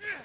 Yeah.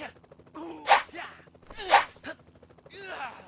呀哦呀呀呀